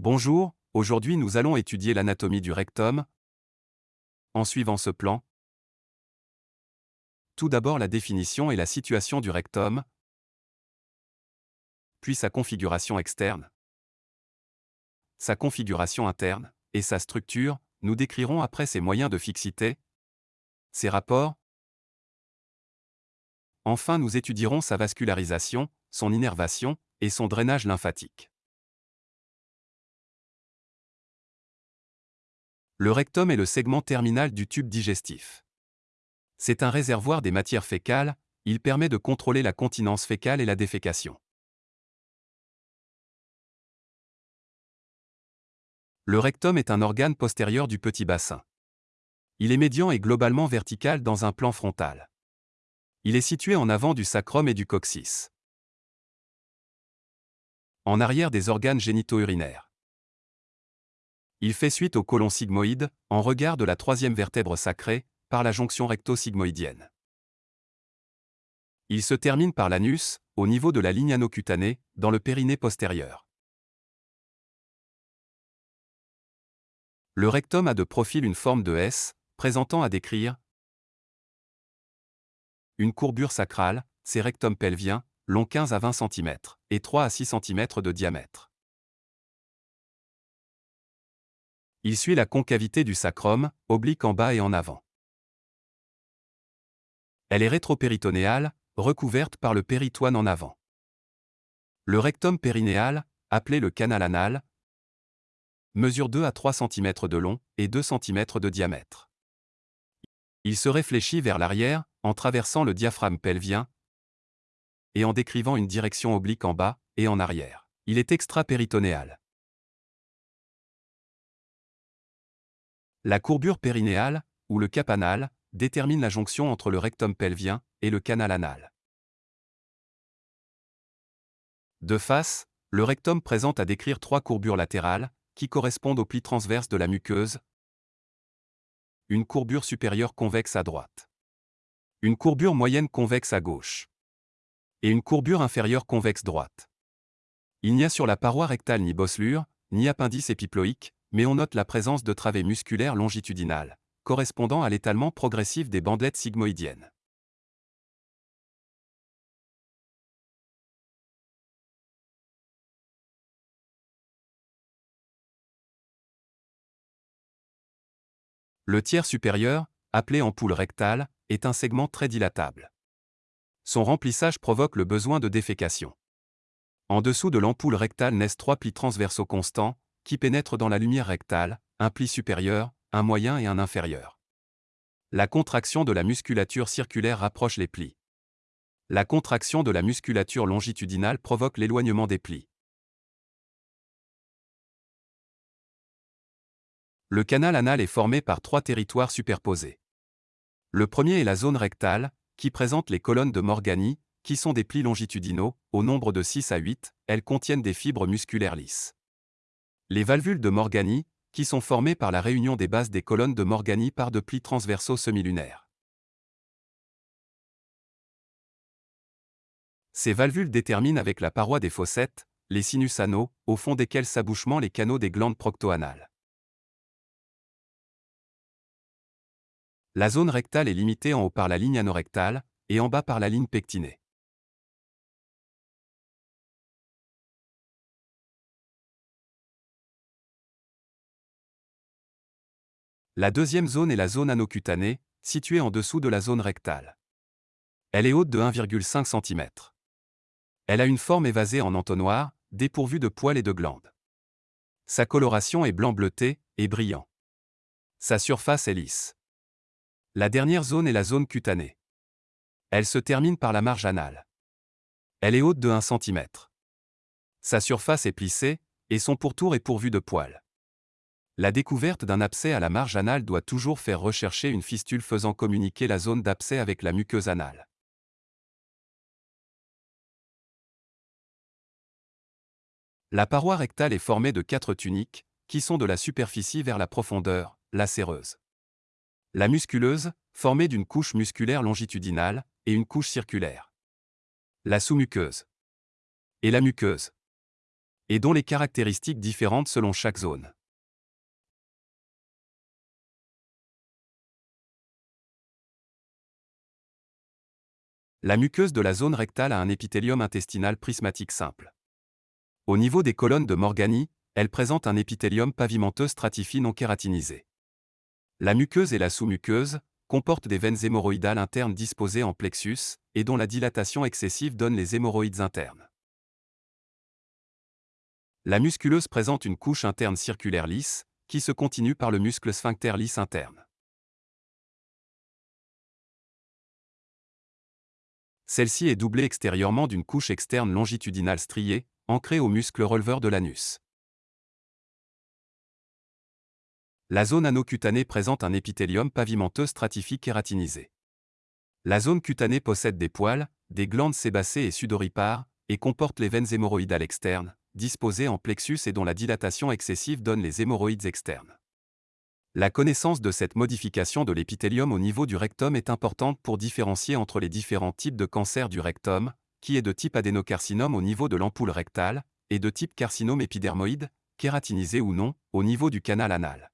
Bonjour, aujourd'hui nous allons étudier l'anatomie du rectum. En suivant ce plan, tout d'abord la définition et la situation du rectum, puis sa configuration externe, sa configuration interne, et sa structure, nous décrirons après ses moyens de fixité, ses rapports. Enfin nous étudierons sa vascularisation, son innervation, et son drainage lymphatique. Le rectum est le segment terminal du tube digestif. C'est un réservoir des matières fécales, il permet de contrôler la continence fécale et la défécation. Le rectum est un organe postérieur du petit bassin. Il est médian et globalement vertical dans un plan frontal. Il est situé en avant du sacrum et du coccyx. En arrière des organes génito-urinaires. Il fait suite au côlon sigmoïde, en regard de la troisième vertèbre sacrée, par la jonction recto-sigmoïdienne. Il se termine par l'anus, au niveau de la ligne anocutanée, dans le périnée postérieur. Le rectum a de profil une forme de S, présentant à décrire une courbure sacrale, c'est rectum pelvien, long 15 à 20 cm, et 3 à 6 cm de diamètre. Il suit la concavité du sacrum, oblique en bas et en avant. Elle est rétropéritonéale, recouverte par le péritoine en avant. Le rectum périnéal, appelé le canal anal, mesure 2 à 3 cm de long et 2 cm de diamètre. Il se réfléchit vers l'arrière, en traversant le diaphragme pelvien et en décrivant une direction oblique en bas et en arrière. Il est extra-péritonéal. La courbure périnéale, ou le cap anal, détermine la jonction entre le rectum pelvien et le canal anal. De face, le rectum présente à décrire trois courbures latérales, qui correspondent aux plis transverses de la muqueuse. Une courbure supérieure convexe à droite. Une courbure moyenne convexe à gauche. Et une courbure inférieure convexe droite. Il n'y a sur la paroi rectale ni bosselure, ni appendice épiploïque, mais on note la présence de travées musculaires longitudinales, correspondant à l'étalement progressif des bandelettes sigmoïdiennes. Le tiers supérieur, appelé ampoule rectale, est un segment très dilatable. Son remplissage provoque le besoin de défécation. En dessous de l'ampoule rectale naissent trois plis transversaux constants, qui pénètrent dans la lumière rectale, un pli supérieur, un moyen et un inférieur. La contraction de la musculature circulaire rapproche les plis. La contraction de la musculature longitudinale provoque l'éloignement des plis. Le canal anal est formé par trois territoires superposés. Le premier est la zone rectale, qui présente les colonnes de Morgani, qui sont des plis longitudinaux, au nombre de 6 à 8, elles contiennent des fibres musculaires lisses. Les valvules de Morgani, qui sont formées par la réunion des bases des colonnes de Morgani par de plis transversaux semi-lunaires. Ces valvules déterminent avec la paroi des fossettes, les sinus anaux, au fond desquels s'abouchement les canaux des glandes proctoanales. La zone rectale est limitée en haut par la ligne anorectale, et en bas par la ligne pectinée. La deuxième zone est la zone anocutanée, située en dessous de la zone rectale. Elle est haute de 1,5 cm. Elle a une forme évasée en entonnoir, dépourvue de poils et de glandes. Sa coloration est blanc bleuté et brillant. Sa surface est lisse. La dernière zone est la zone cutanée. Elle se termine par la marge anale. Elle est haute de 1 cm. Sa surface est plissée, et son pourtour est pourvu de poils. La découverte d'un abcès à la marge anale doit toujours faire rechercher une fistule faisant communiquer la zone d'abcès avec la muqueuse anale. La paroi rectale est formée de quatre tuniques, qui sont de la superficie vers la profondeur, la séreuse. La musculeuse, formée d'une couche musculaire longitudinale, et une couche circulaire. La sous-muqueuse. Et la muqueuse. et dont les caractéristiques différentes selon chaque zone. La muqueuse de la zone rectale a un épithélium intestinal prismatique simple. Au niveau des colonnes de Morgani, elle présente un épithélium pavimenteux stratifié non kératinisé. La muqueuse et la sous-muqueuse comportent des veines hémorroïdales internes disposées en plexus et dont la dilatation excessive donne les hémorroïdes internes. La musculeuse présente une couche interne circulaire lisse, qui se continue par le muscle sphincter lisse interne. Celle-ci est doublée extérieurement d'une couche externe longitudinale striée, ancrée au muscle releveur de l'anus. La zone anocutanée présente un épithélium pavimenteux stratifié kératinisé. La zone cutanée possède des poils, des glandes sébacées et sudoripares, et comporte les veines hémorroïdales externes, disposées en plexus et dont la dilatation excessive donne les hémorroïdes externes. La connaissance de cette modification de l'épithélium au niveau du rectum est importante pour différencier entre les différents types de cancer du rectum, qui est de type adénocarcinome au niveau de l'ampoule rectale, et de type carcinome épidermoïde, kératinisé ou non, au niveau du canal anal.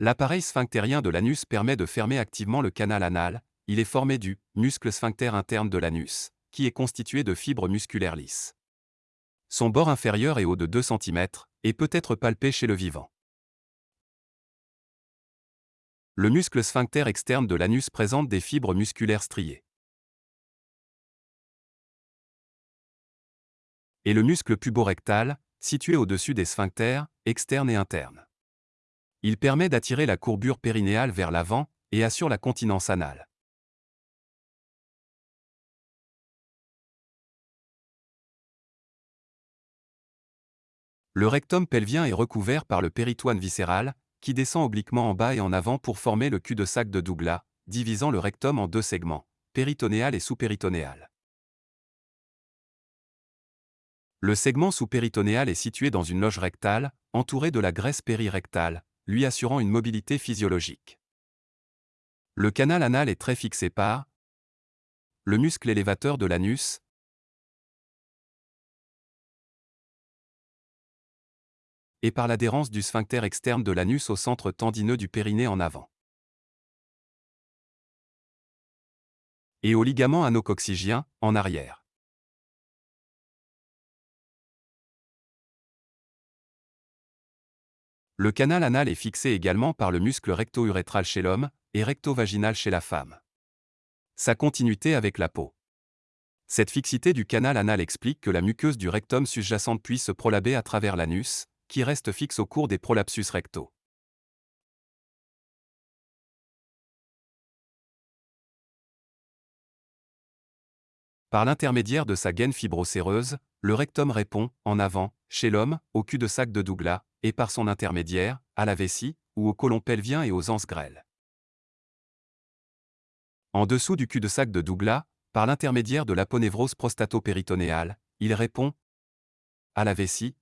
L'appareil sphinctérien de l'anus permet de fermer activement le canal anal, il est formé du muscle sphincter interne de l'anus, qui est constitué de fibres musculaires lisses. Son bord inférieur est haut de 2 cm et peut être palpé chez le vivant. Le muscle sphincter externe de l'anus présente des fibres musculaires striées. Et le muscle puborectal, situé au-dessus des sphincters, externes et internes. Il permet d'attirer la courbure périnéale vers l'avant et assure la continence anale. Le rectum pelvien est recouvert par le péritoine viscéral, qui descend obliquement en bas et en avant pour former le cul-de-sac de Douglas, divisant le rectum en deux segments, péritonéal et sous-péritonéal. Le segment sous-péritonéal est situé dans une loge rectale, entourée de la graisse périrectale, lui assurant une mobilité physiologique. Le canal anal est très fixé par le muscle élévateur de l'anus, et par l'adhérence du sphincter externe de l'anus au centre tendineux du périnée en avant. Et au ligament anococcygien, en arrière. Le canal anal est fixé également par le muscle recto-urétral chez l'homme et recto-vaginal chez la femme. Sa continuité avec la peau. Cette fixité du canal anal explique que la muqueuse du rectum sous-jacente puisse se prolaber à travers l'anus, qui reste fixe au cours des prolapsus rectaux. Par l'intermédiaire de sa gaine fibrocéreuse, le rectum répond, en avant, chez l'homme, au cul-de-sac de Douglas, et par son intermédiaire, à la vessie, ou au côlon pelvien et aux anses grêles. En dessous du cul-de-sac de Douglas, par l'intermédiaire de l'aponévrose prostato-péritonéale, il répond à la vessie,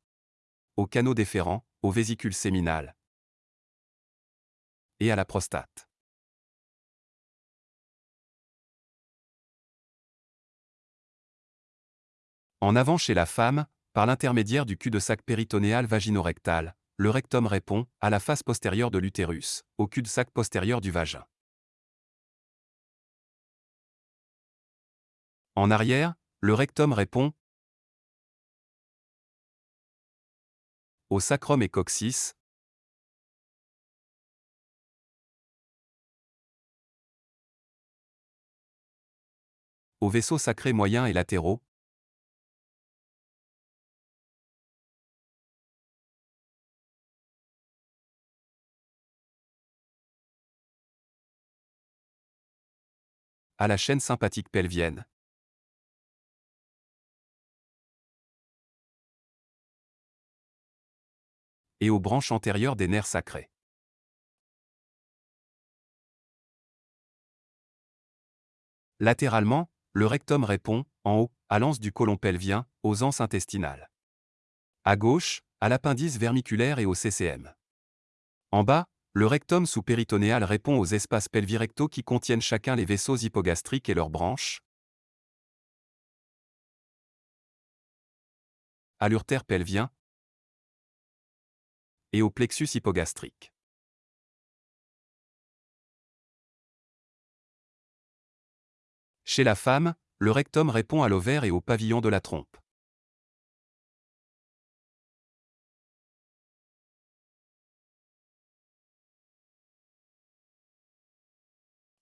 au canaux déférent, aux vésicules séminales et à la prostate. En avant chez la femme, par l'intermédiaire du cul-de-sac péritonéal vaginorectal, le rectum répond, à la face postérieure de l'utérus, au cul-de-sac postérieur du vagin. En arrière, le rectum répond, au sacrum et coccyx, aux vaisseaux sacrés moyens et latéraux, à la chaîne sympathique pelvienne. Et aux branches antérieures des nerfs sacrés. Latéralement, le rectum répond, en haut, à l'anse du côlon pelvien, aux anses intestinales. À gauche, à l'appendice vermiculaire et au CCM. En bas, Le rectum sous-péritonéal répond aux espaces pelvirectaux qui contiennent chacun les vaisseaux hypogastriques et leurs branches. À l'urtère pelvien et au plexus hypogastrique. Chez la femme, le rectum répond à l'ovaire et au pavillon de la trompe.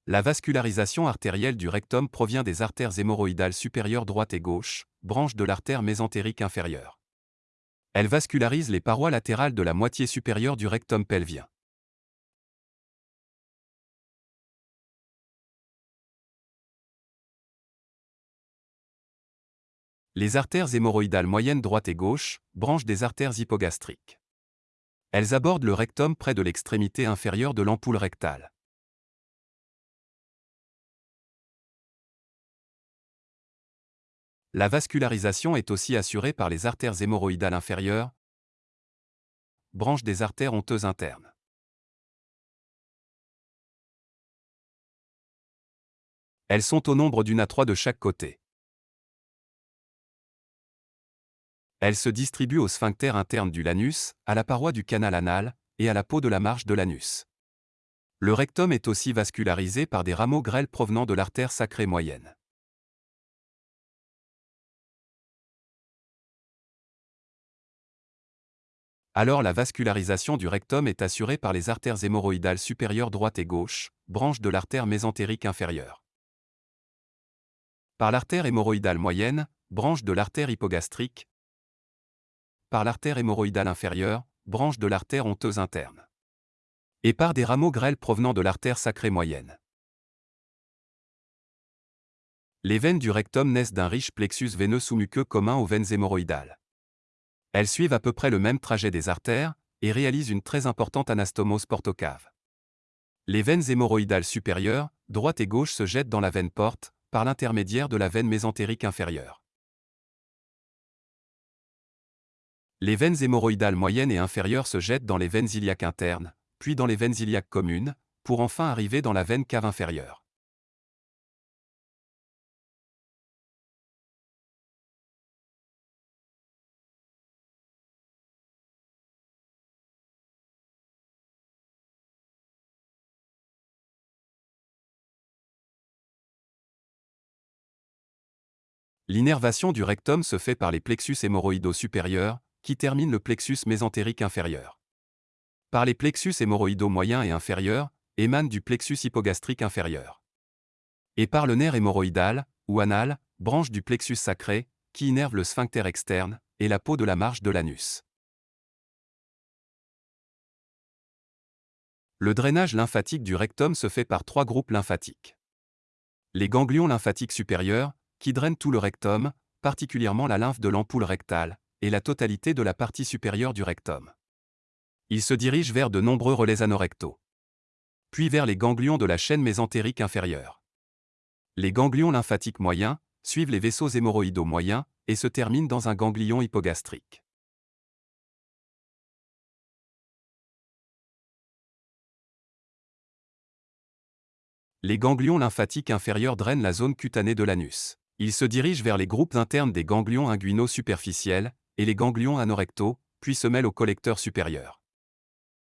La vascularisation artérielle du rectum provient des artères hémorroïdales supérieures droite et gauche, branches de l'artère mésentérique inférieure. Elle vascularise les parois latérales de la moitié supérieure du rectum pelvien. Les artères hémorroïdales moyennes droite et gauche, branches des artères hypogastriques. Elles abordent le rectum près de l'extrémité inférieure de l'ampoule rectale. La vascularisation est aussi assurée par les artères hémorroïdales inférieures, branches des artères honteuses internes. Elles sont au nombre d'une à trois de chaque côté. Elles se distribuent au sphincter interne du l'anus, à la paroi du canal anal, et à la peau de la marge de l'anus. Le rectum est aussi vascularisé par des rameaux grêles provenant de l'artère sacrée moyenne. Alors la vascularisation du rectum est assurée par les artères hémorroïdales supérieures droite et gauche, branches de l'artère mésentérique inférieure. Par l'artère hémorroïdale moyenne, branche de l'artère hypogastrique, par l'artère hémorroïdale inférieure, branche de l'artère honteuse interne. Et par des rameaux grêles provenant de l'artère sacrée moyenne. Les veines du rectum naissent d'un riche plexus veineux sous-muqueux commun aux veines hémorroïdales. Elles suivent à peu près le même trajet des artères et réalisent une très importante anastomose portocave. Les veines hémorroïdales supérieures, droite et gauche se jettent dans la veine porte, par l'intermédiaire de la veine mésentérique inférieure. Les veines hémorroïdales moyennes et inférieures se jettent dans les veines iliaques internes, puis dans les veines iliaques communes, pour enfin arriver dans la veine cave inférieure. L'innervation du rectum se fait par les plexus hémorroïdaux supérieurs, qui termine le plexus mésentérique inférieur. Par les plexus hémorroïdaux moyens et inférieurs, émane du plexus hypogastrique inférieur. Et par le nerf hémorroïdal, ou anal, branche du plexus sacré, qui innerve le sphincter externe, et la peau de la marge de l'anus. Le drainage lymphatique du rectum se fait par trois groupes lymphatiques. Les ganglions lymphatiques supérieurs, qui drainent tout le rectum, particulièrement la lymphe de l'ampoule rectale, et la totalité de la partie supérieure du rectum. Il se dirige vers de nombreux relais anorectaux. Puis vers les ganglions de la chaîne mésentérique inférieure. Les ganglions lymphatiques moyens suivent les vaisseaux hémorroïdaux moyens et se terminent dans un ganglion hypogastrique. Les ganglions lymphatiques inférieurs drainent la zone cutanée de l'anus. Ils se dirigent vers les groupes internes des ganglions inguinaux superficiels, et les ganglions anorectaux, puis se mêlent au collecteur supérieur.